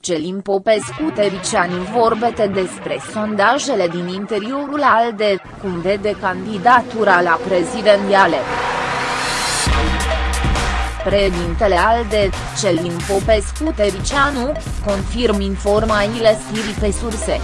Celin Popescu Tericianu vorbete despre sondajele din interiorul ALDE, cum vede candidatura la prezidențiale. Președintele ALDE, Celin Popescu Tericianu, confirm informaile stiri pe surse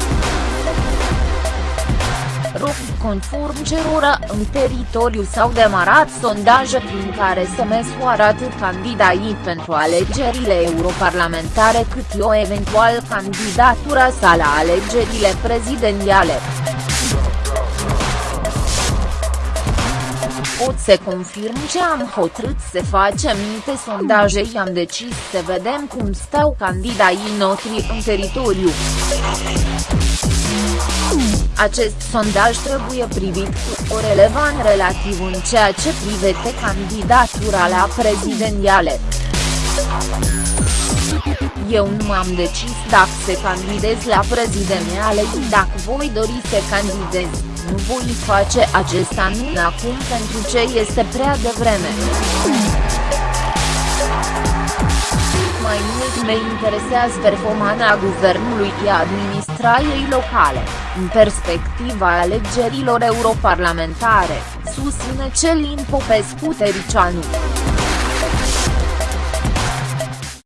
rog, conform cerora, în teritoriu s-au demarat sondaje prin care se măsoară atât candidații pentru alegerile europarlamentare cât și o eventual candidatura sa la alegerile prezidențiale. pot să confirm ce am hotărât să facem niște sondaje și am decis să vedem cum stau candidații noștri în teritoriu. Acest sondaj trebuie privit cu o relevant relativ în ceea ce privește candidatura la prezidențiale. Eu nu m-am decis dacă să candidez la prezidențiale și dacă voi dori să candidez, nu voi face acest anunț acum pentru ce este prea devreme. Mai mult me interesează performanța guvernului și administrației locale, în perspectiva alegerilor europarlamentare, susține Celin Popescu Tericianu.